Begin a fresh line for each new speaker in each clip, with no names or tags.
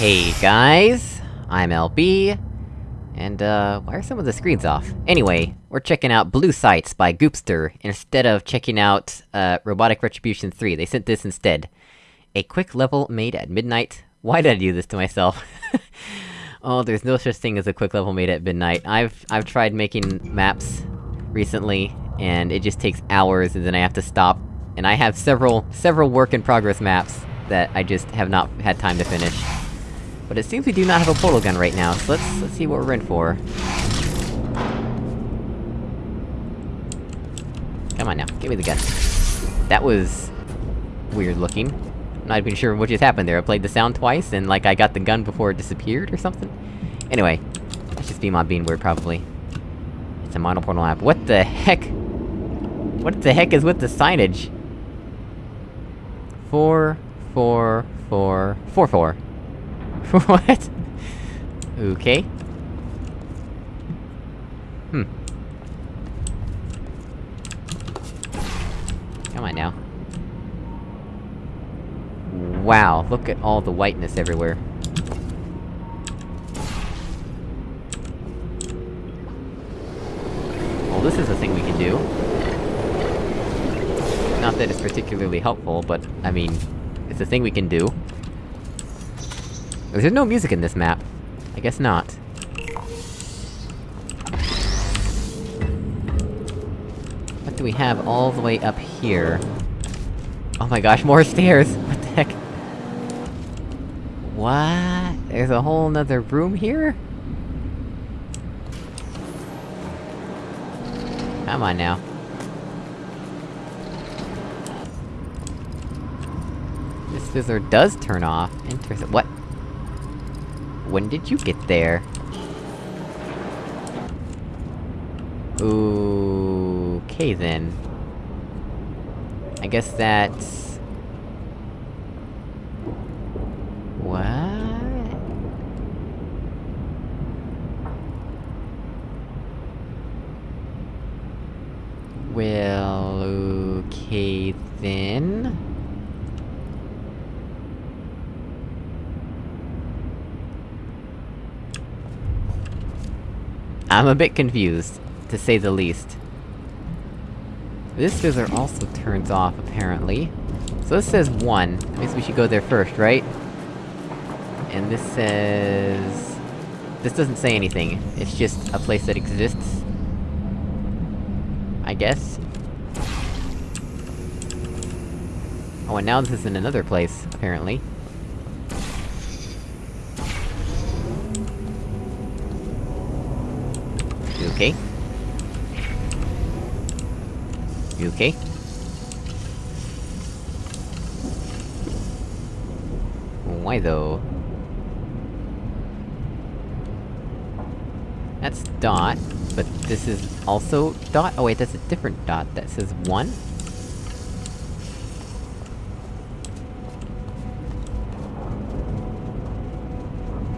Hey guys, I'm LB, and uh, why are some of the screens off? Anyway, we're checking out Blue Sights by Goopster, instead of checking out, uh, Robotic Retribution 3, they sent this instead. A quick level made at midnight. Why did I do this to myself? oh, there's no such thing as a quick level made at midnight. I've- I've tried making maps recently, and it just takes hours, and then I have to stop. And I have several- several work-in-progress maps that I just have not had time to finish. But it seems we do not have a portal gun right now, so let's- let's see what we're in for. Come on now, give me the gun. That was... weird looking. I'm not even sure what just happened there, I played the sound twice, and like I got the gun before it disappeared or something? Anyway, that's just BMod being weird, probably. It's a monoportal app. What the heck? What the heck is with the signage? Four, four, four, four, four. what? Okay. Hmm. Come on now. Wow, look at all the whiteness everywhere. Well, this is a thing we can do. Not that it's particularly helpful, but, I mean, it's a thing we can do. There's no music in this map. I guess not. What do we have all the way up here? Oh my gosh, more stairs! What the heck? What? There's a whole nother room here? Come on now. This scissor does turn off. Interesting. What? When did you get there? Okay then. I guess that's... What? Well, okay then... I'm a bit confused, to say the least. This scissor also turns off, apparently. So this says 1, that means we should go there first, right? And this says... This doesn't say anything, it's just a place that exists. I guess? Oh, and now this is in another place, apparently. You okay? You okay? Why though? That's dot, but this is also dot? Oh wait, that's a different dot, that says one?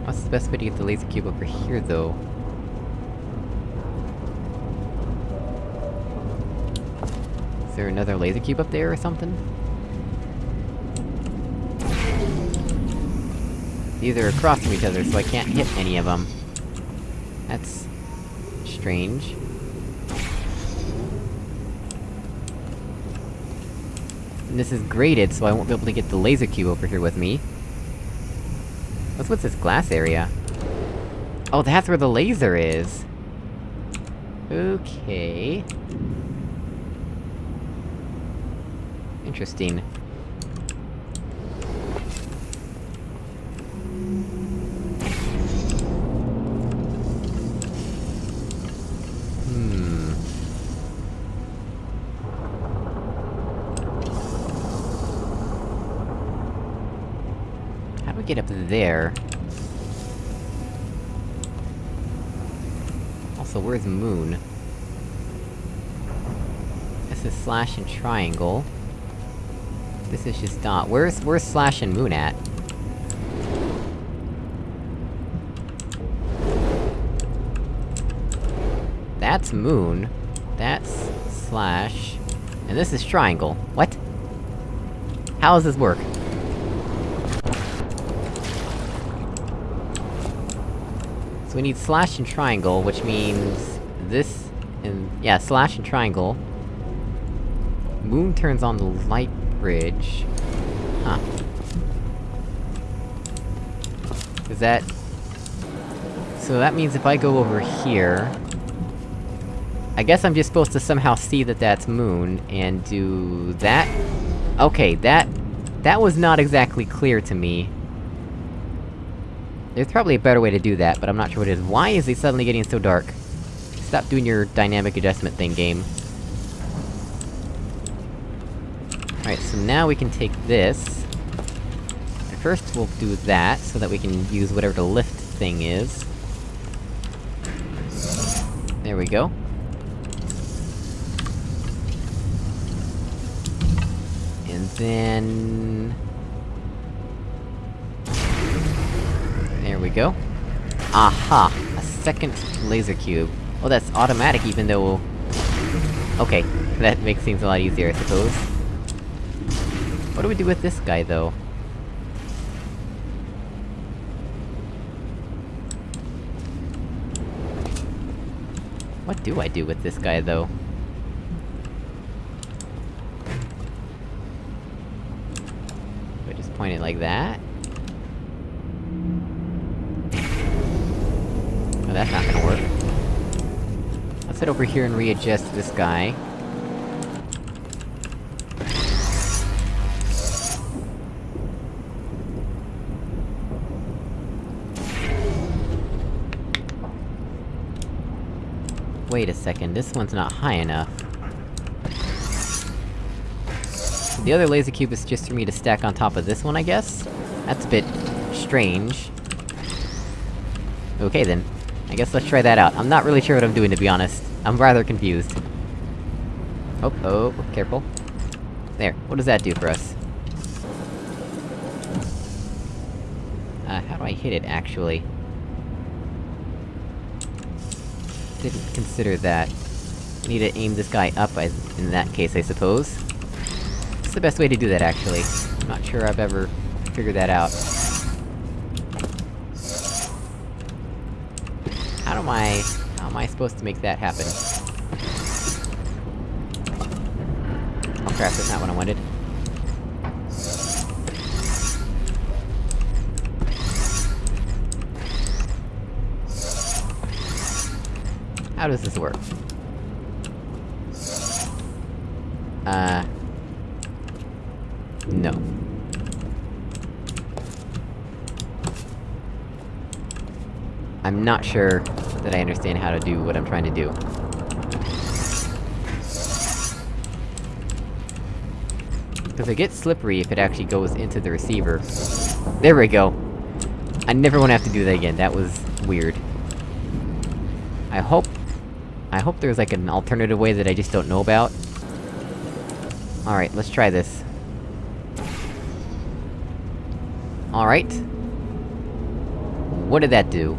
What's the best way to get the laser cube over here, though? Is there another laser cube up there or something? These are across from each other, so I can't hit any of them. That's... strange. And this is graded, so I won't be able to get the laser cube over here with me. What's with this glass area? Oh, that's where the laser is! Okay... Interesting. Hmm... How do we get up there? Also, where's the Moon? This is Slash and Triangle. This is just dot. Where's- where's Slash and Moon at? That's Moon. That's... Slash... And this is Triangle. What? How does this work? So we need slash and triangle, which means... this... and... yeah, slash and triangle. Moon turns on the light bridge. Huh. Is that... So that means if I go over here... I guess I'm just supposed to somehow see that that's moon, and do... that? Okay, that... That was not exactly clear to me. There's probably a better way to do that, but I'm not sure what it is. Why is it suddenly getting so dark? Stop doing your dynamic adjustment thing, game. Alright, so now we can take this... And first we'll do that, so that we can use whatever the lift thing is. There we go. And then... There we go. Aha! A second laser cube. Oh, that's automatic even though... Okay, that makes things a lot easier, I suppose. What do we do with this guy, though? What do I do with this guy, though? Do I just point it like that? That's not gonna work. Let's head over here and readjust this guy. Wait a second, this one's not high enough. The other laser cube is just for me to stack on top of this one, I guess? That's a bit... strange. Okay then. I guess let's try that out. I'm not really sure what I'm doing, to be honest. I'm rather confused. Oh, oh, careful. There, what does that do for us? Uh, how do I hit it, actually? Didn't consider that. Need to aim this guy up, in that case, I suppose. It's the best way to do that, actually? I'm not sure I've ever figured that out. How am I... how am I supposed to make that happen? Oh crap, that's not what I wanted. How does this work? Uh... No. I'm not sure that I understand how to do what I'm trying to do. Because it gets slippery if it actually goes into the receiver. There we go! I never wanna have to do that again, that was... weird. I hope... I hope there's like an alternative way that I just don't know about. Alright, let's try this. Alright. What did that do?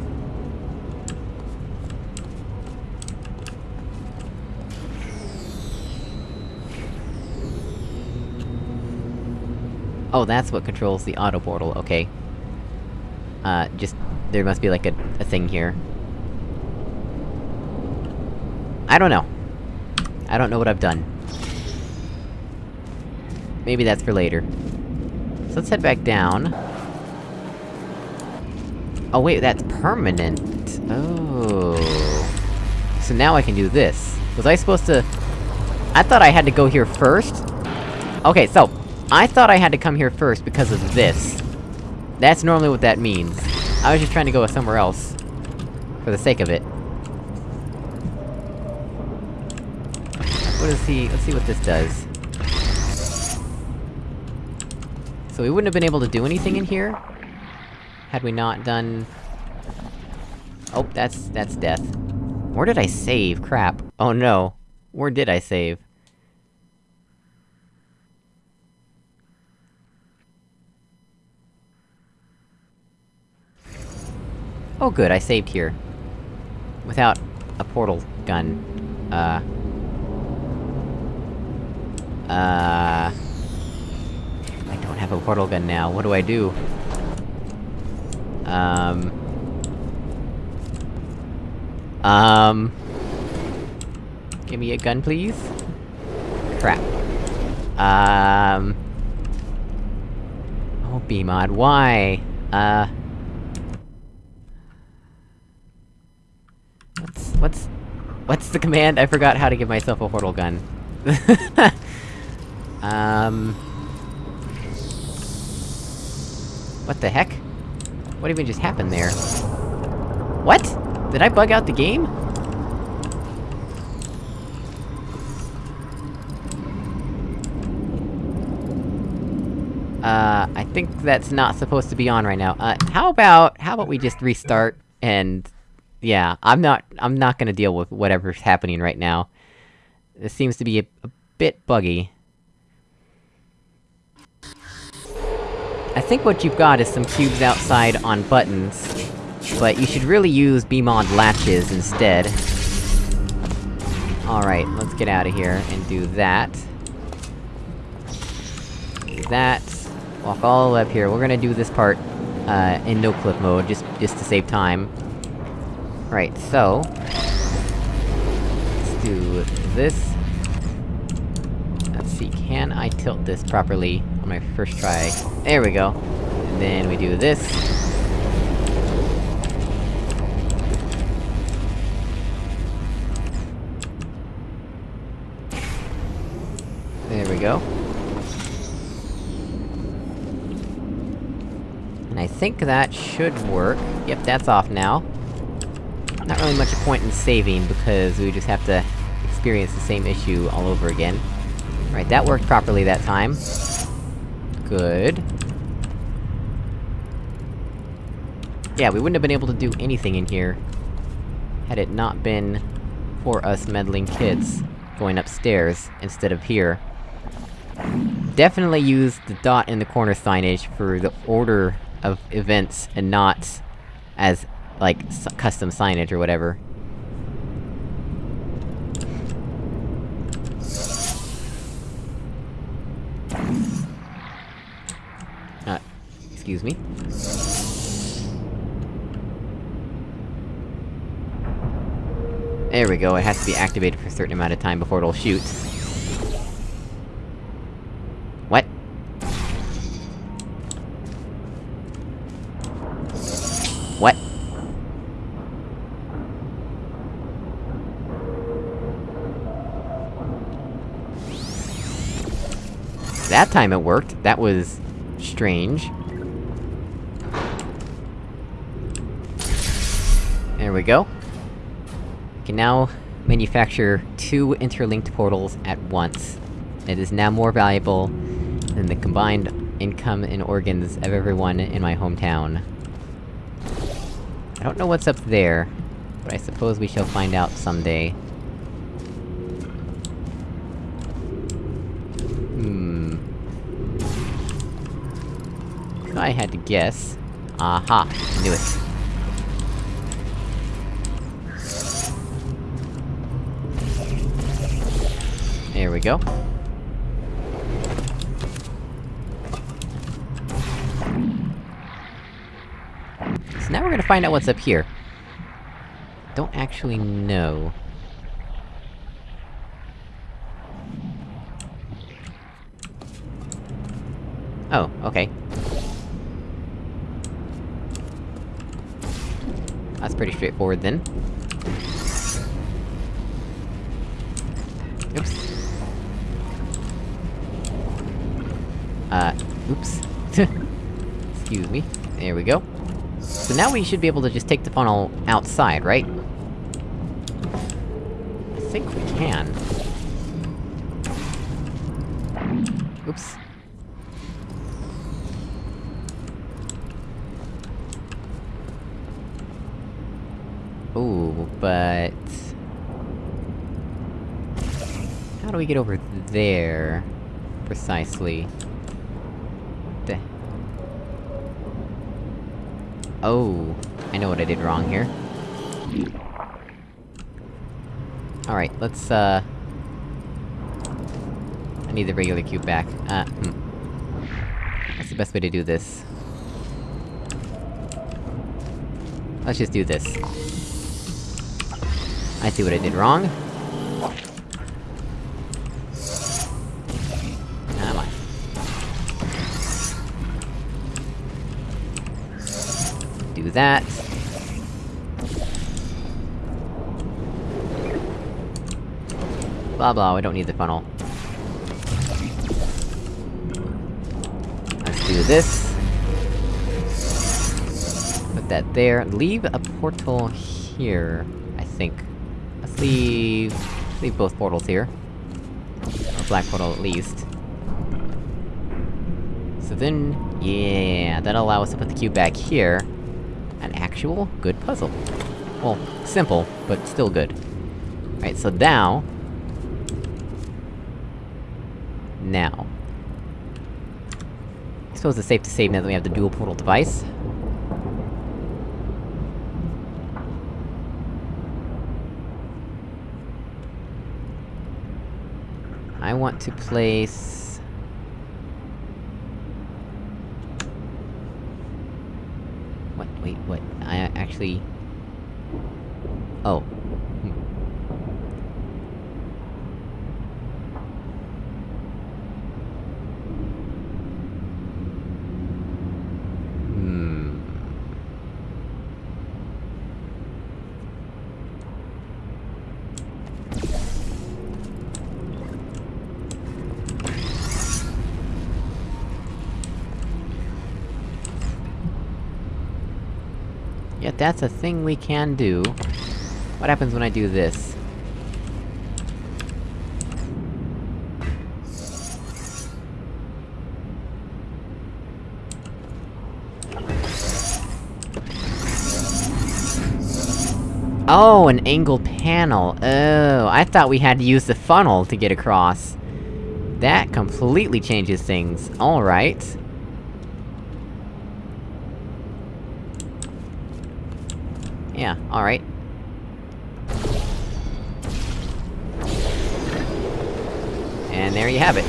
Oh, that's what controls the auto portal, okay. Uh, just... there must be like a, a thing here. I don't know. I don't know what I've done. Maybe that's for later. So let's head back down. Oh wait, that's permanent! Oh... So now I can do this. Was I supposed to... I thought I had to go here first? Okay, so... I thought I had to come here first because of this. That's normally what that means. I was just trying to go somewhere else. For the sake of it. What does he- let's see what this does. So we wouldn't have been able to do anything in here? Had we not done... Oh, that's- that's death. Where did I save? Crap. Oh no. Where did I save? Oh good, I saved here. Without a portal gun. Uh... Uh... I don't have a portal gun now, what do I do? Um... Um... Give me a gun, please? Crap. Um... Oh, BMod, why? Uh... What's... what's... What's the command? I forgot how to give myself a portal gun. um... What the heck? What even just happened there? What? Did I bug out the game? Uh, I think that's not supposed to be on right now. Uh, how about- how about we just restart, and... Yeah, I'm not- I'm not gonna deal with whatever's happening right now. This seems to be a, a bit buggy. I think what you've got is some cubes outside on buttons, but you should really use BMod latches instead. Alright, let's get out of here and do that. Do that. Walk all the way up here. We're gonna do this part, uh, in no-clip mode, just- just to save time. Right, so... Let's do this. Let's see, can I tilt this properly on my first try? There we go. And then we do this. There we go. And I think that should work. Yep, that's off now. Not really much point in saving, because we just have to experience the same issue all over again. Right, that worked properly that time. Good. Yeah, we wouldn't have been able to do anything in here... had it not been... for us meddling kids going upstairs, instead of here. Definitely use the dot in the corner signage for the order of events, and not as, like, custom signage or whatever. Uh, excuse me? There we go, it has to be activated for a certain amount of time before it'll shoot. What? What? That time it worked, that was... strange. There we go. We can now manufacture two interlinked portals at once. It is now more valuable than the combined income and organs of everyone in my hometown. I don't know what's up there, but I suppose we shall find out someday. Hmm... If I had to guess... Aha! Knew it. We go. So now we're gonna find out what's up here. Don't actually know. Oh, okay. That's pretty straightforward then. Uh, oops. Excuse me. There we go. So now we should be able to just take the funnel outside, right? I think we can. Oops. Ooh, but... How do we get over there? Precisely. The... Oh, I know what I did wrong here. Alright, let's, uh... I need the regular cube back. Uh, hmm. That's the best way to do this. Let's just do this. I see what I did wrong. That. Blah blah, we don't need the funnel. Let's do this. Put that there. Leave a portal here, I think. Let's leave... leave both portals here. Or black portal at least. So then... yeah, that'll allow us to put the cube back here. An actual good puzzle. Well, simple, but still good. Right, so now... Now... I suppose it's safe to say now that we have the dual portal device. I want to place... What? Wait, what? I actually... Oh. Hmm. Hmm... Yet that's a thing we can do. What happens when I do this? Oh, an angled panel. Oh, I thought we had to use the funnel to get across. That completely changes things. Alright. Yeah, alright. And there you have it.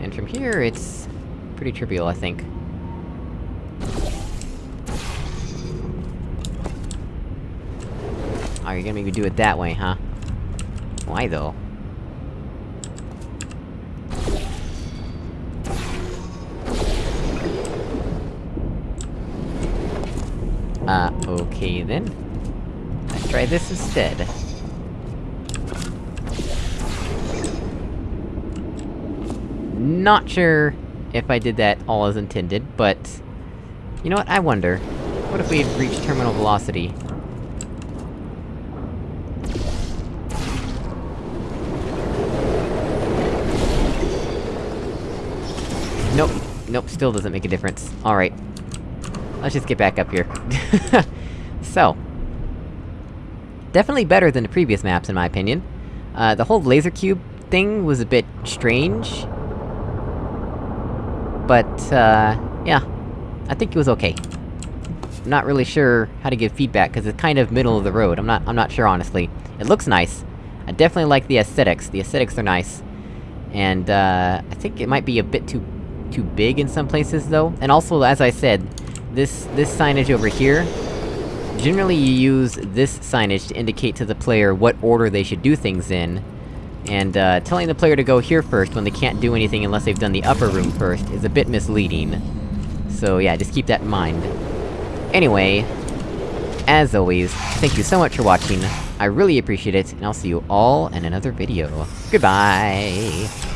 And from here, it's... pretty trivial, I think. Oh, you're gonna make me do it that way, huh? Why, though? Uh, okay then. Let's try this instead. Not sure if I did that all as intended, but... You know what, I wonder. What if we had reached terminal velocity? Nope. Nope, still doesn't make a difference. Alright. Let's just get back up here. so... Definitely better than the previous maps, in my opinion. Uh, the whole laser cube thing was a bit strange. But, uh, yeah. I think it was okay. I'm not really sure how to give feedback, cause it's kind of middle of the road, I'm not- I'm not sure, honestly. It looks nice. I definitely like the aesthetics, the aesthetics are nice. And, uh, I think it might be a bit too- too big in some places, though. And also, as I said, this- this signage over here... Generally you use this signage to indicate to the player what order they should do things in, and, uh, telling the player to go here first when they can't do anything unless they've done the upper room first is a bit misleading. So yeah, just keep that in mind. Anyway, as always, thank you so much for watching, I really appreciate it, and I'll see you all in another video. Goodbye!